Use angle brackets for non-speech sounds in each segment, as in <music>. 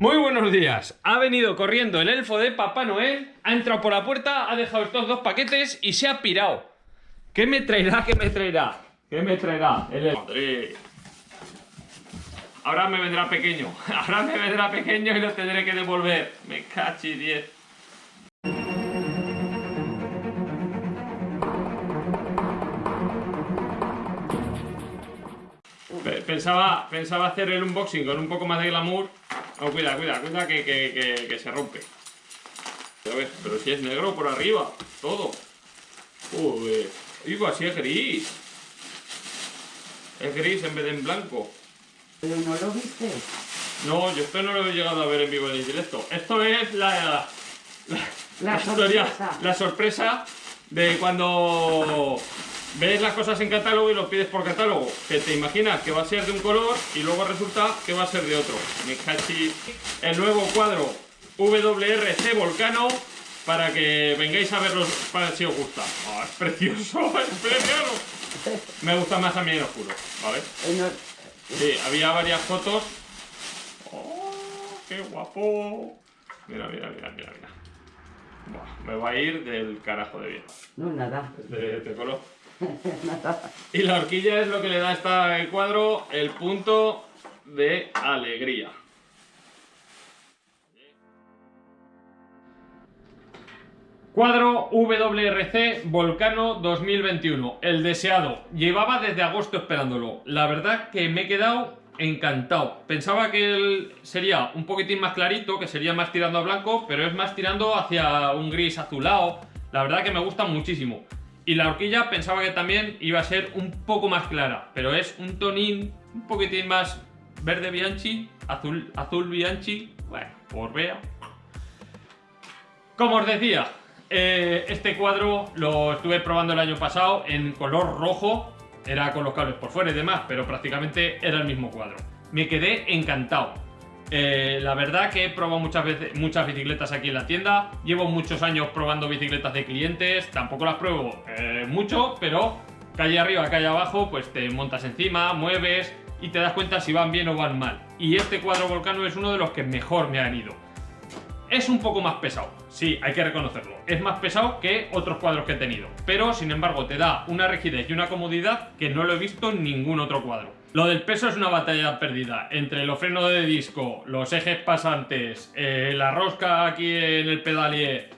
Muy buenos días. Ha venido corriendo el elfo de Papá Noel, ha entrado por la puerta, ha dejado estos dos paquetes y se ha pirado. ¿Qué me traerá? ¿Qué me traerá? ¿Qué me traerá? El Madre. Ahora me vendrá pequeño. <laughs> Ahora me vendrá pequeño y lo tendré que devolver. Me cachi 10. Pensaba, pensaba hacer el unboxing con un poco más de glamour. Oh, cuida, cuida, cuida que, que, que, se rompe. pero si es negro por arriba, todo. Uy, digo, así es gris. Es gris en vez de en blanco. ¿Pero no lo viste? No, yo esto no lo he llegado a ver en vivo en directo. Esto es la, la, la, sorpresa. la sorpresa de cuando ves las cosas en catálogo y lo pides por catálogo, que te imaginas que va a ser de un color y luego resulta que va a ser de otro. Me cachi el nuevo cuadro WRC Volcano para que vengáis a verlo para si os gusta. Oh, es precioso, <laughs> es precioso. Me gusta más a mí en oscuro, ¿vale? Sí, había varias fotos. ¡Oh, qué guapo! Mira, mira, mira, mira, mira. me va a ir del carajo de bien. No, nada. De, de color. <laughs> y la horquilla es lo que le da a este cuadro el punto de alegría. Cuadro WRC Volcano 2021, el deseado. Llevaba desde agosto esperándolo. La verdad que me he quedado encantado. Pensaba que él sería un poquitín más clarito, que sería más tirando a blanco, pero es más tirando hacia un gris azulado. La verdad que me gusta muchísimo. Y la horquilla pensaba que también iba a ser un poco más clara, pero es un tonín un poquitín más verde Bianchi, azul, azul Bianchi, bueno, por vea. Como os decía, eh, este cuadro lo estuve probando el año pasado en color rojo, era con los cables por fuera y demás, pero prácticamente era el mismo cuadro. Me quedé encantado. Eh, la verdad que he probado muchas veces muchas bicicletas aquí en la tienda. Llevo muchos años probando bicicletas de clientes. Tampoco las pruebo eh, mucho, pero calle arriba, calle abajo, pues te montas encima, mueves y te das cuenta si van bien o van mal. Y este cuadro Volcano es uno de los que mejor me han ido. Es un poco más pesado, sí, hay que reconocerlo. Es más pesado que otros cuadros que he tenido. Pero, sin embargo, te da una rigidez y una comodidad que no lo he visto en ningún otro cuadro. Lo del peso es una batalla perdida. Entre los frenos de disco, los ejes pasantes, eh, la rosca aquí en el pedalier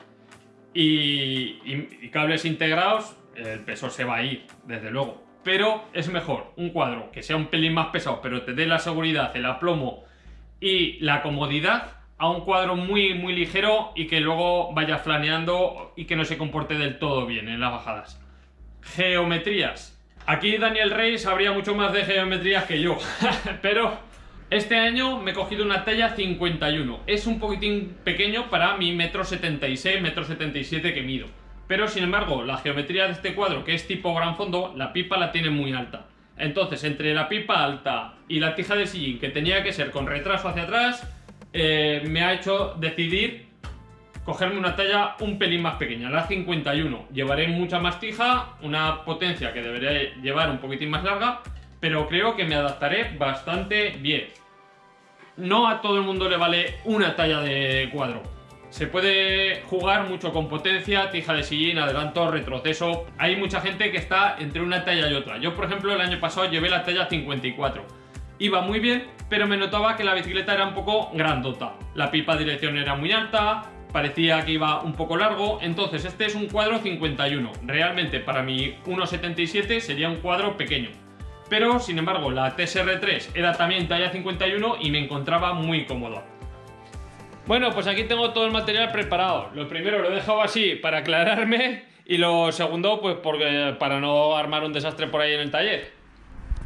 y, cables integrados, el peso se va a ir, desde luego. Pero es mejor un cuadro que sea un pelín más pesado, pero te dé la seguridad, el aplomo y la comodidad a un cuadro muy muy ligero y que luego vaya flaneando y que no se comporte del todo bien en las bajadas. Geometrías. Aquí Daniel Rey sabría mucho más de geometrías que yo, <laughs> pero este año me he cogido una talla 51. Es un poquitín pequeño para mi metro 76, metro 77 que mido. Pero sin embargo, la geometría de este cuadro, que es tipo gran fondo, la pipa la tiene muy alta. Entonces, entre la pipa alta y la tija de sillín, que tenía que ser con retraso hacia atrás, eh, me ha hecho decidir cogerme una talla un pelín más pequeña, la 51. Llevaré mucha más tija, una potencia que debería llevar un poquitín más larga, pero creo que me adaptaré bastante bien. No a todo el mundo le vale una talla de cuadro. Se puede jugar mucho con potencia, tija de sillín, adelanto, retroceso. Hay mucha gente que está entre una talla y otra. Yo, por ejemplo, el año pasado llevé la talla 54. Iba muy bien, pero me notaba que la bicicleta era un poco grandota. La pipa de dirección era muy alta, parecía que iba un poco largo, entonces este es un cuadro 51. Realmente para mi 1.77 sería un cuadro pequeño. Pero, sin embargo, la TSR3 era también talla 51 y me encontraba muy cómodo. Bueno, pues aquí tengo todo el material preparado. Lo primero lo he dejado así para aclararme y lo segundo, pues porque, para no armar un desastre por ahí en el taller.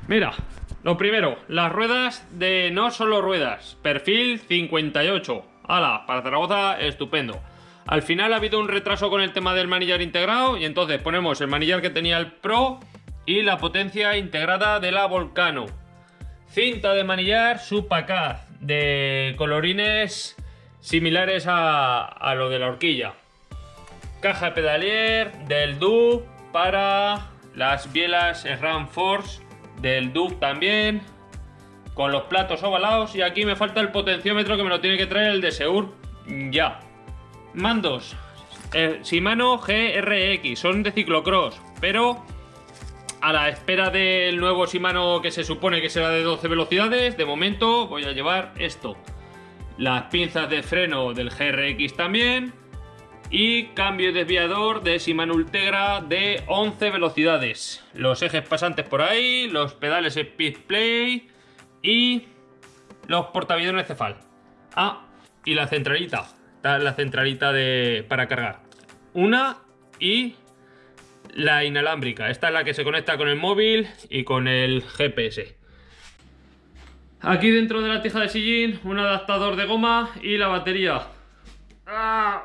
Mira, lo primero, las ruedas de no solo ruedas, perfil 58. ¡Hala! Para Zaragoza, estupendo. Al final ha habido un retraso con el tema del manillar integrado y entonces ponemos el manillar que tenía el Pro y la potencia integrada de la Volcano. Cinta de manillar Supacaz de colorines similares a, lo de la horquilla. Caja de pedalier del DUB para las bielas RAM Force del DUB también. Con los platos ovalados y aquí me falta el potenciómetro que me lo tiene que traer el de Seur ya. Mandos. Eh, Shimano GRX, son de ciclocross, pero a la espera del nuevo Shimano que se supone que será de 12 velocidades, de momento voy a llevar esto. Las pinzas de freno del GRX también. Y cambio de desviador de Shimano Ultegra de 11 velocidades. Los ejes pasantes por ahí, los pedales Speed Play y los portaaviones Cefal. Ah, y la centralita. La centralita de, para cargar. Una y la inalámbrica. Esta es la que se conecta con el móvil y con el GPS. Aquí dentro de la tija de sillín, un adaptador de goma y la batería. Ah.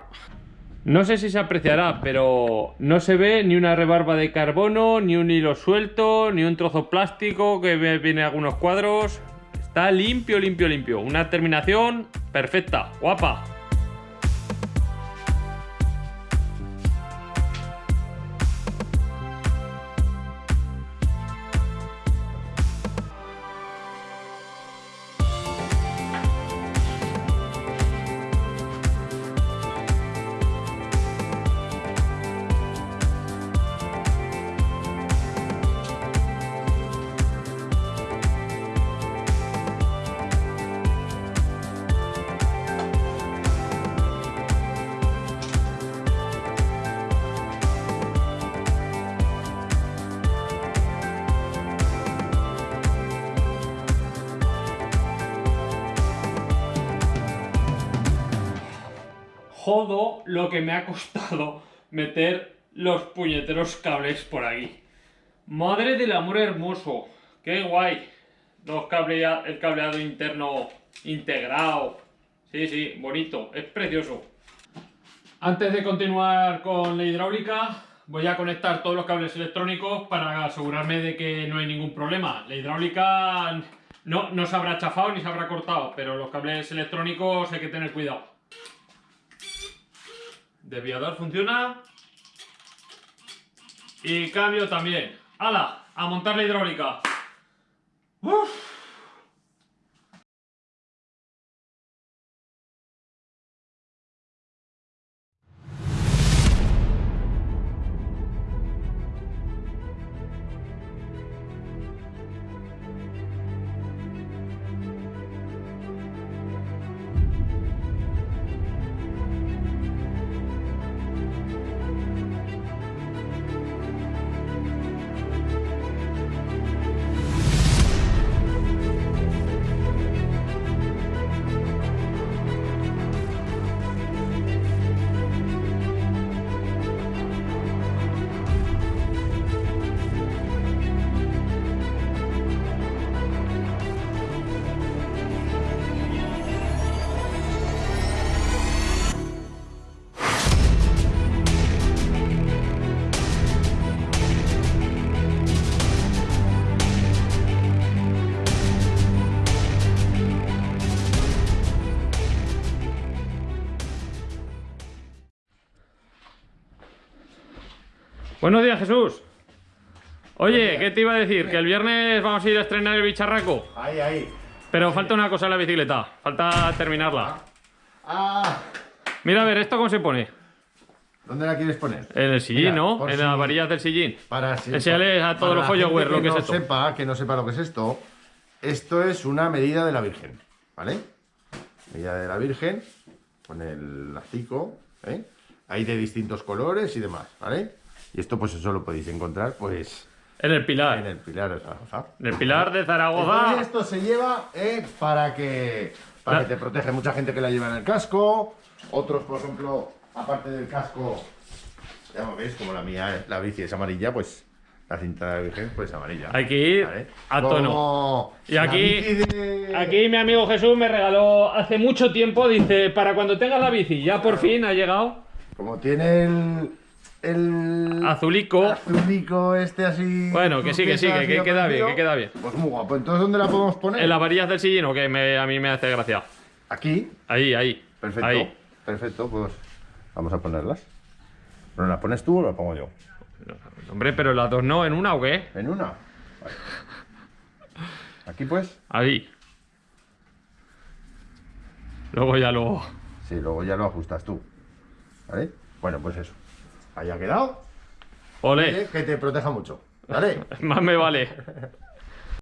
No sé si se apreciará, pero no se ve ni una rebarba de carbono, ni un hilo suelto, ni un trozo plástico que viene algunos cuadros. Está limpio, limpio, limpio. Una terminación perfecta, guapa. Jodo lo que me ha costado meter los puñeteros cables por aquí. Madre del amor hermoso. Qué guay. Dos cable, el cableado interno integrado. Sí, sí, bonito. Es precioso. Antes de continuar con la hidráulica, voy a conectar todos los cables electrónicos para asegurarme de que no hay ningún problema. La hidráulica no, no se habrá chafado ni se habrá cortado, pero los cables electrónicos hay que tener cuidado. Desviador funciona. Y cambio también. ¡Hala! A montar la hidráulica. Uf. Buenos días, Jesús. Oye, ¿qué te iba a decir? Que el viernes vamos a ir a estrenar el bicharraco. Ahí, ahí. Pero falta una cosa en la bicicleta. Falta terminarla. Ah, Mira, a ver, ¿esto cómo se pone? ¿dónde la quieres poner? En el sillín, Mira, ¿no? En si- las varillas del sillín. Para si- Enséñale a todos los followers lo que es no esto. Sepa, que no sepa lo que es esto. Esto es una medida de la Virgen, ¿vale? Medida de la Virgen, con el lacico, ¿eh? Hay de distintos colores y demás, ¿vale? Y esto pues eso lo podéis encontrar pues En el pilar. en el Pilar de Zaragoza. En el pilar de Entonces Zaragoza. esto se lleva eh, para que para que te protege mucha gente que la lleva en el casco, otros por ejemplo, aparte del casco, ya lo ves, como la mía, la bici es amarilla, pues la cinta de Virgen pues amarilla. Hay que ir ¿vale? a Como tono. Y aquí- de- Aquí mi amigo Jesús me regaló hace mucho tiempo, dice, para cuando tengas la bici, ya por fin ha llegado. como tiene el el Azulico. azulico este así. Bueno, que sí, que sí, que- que queda bien, que queda bien. Pues muy guapo. Entonces, ¿dónde la podemos poner? En las varillas del sillín, o que me- a mí me hace gracia. Aquí, Ahí, ahí. Perfecto. Ahí. Perfecto, pues vamos a ponerlas. ¿Pero las pones tú o las pongo yo? Hombre, pero las dos no, en una o qué? ¿En una? Vale. Aquí pues. Ahí. Luego ya lo. Sí, luego ya lo ajustas tú. ¿Vale? Bueno, pues eso. Ahí ha quedado. Ole, Que te proteja mucho. ¿Vale? <laughs> más me vale. <laughs>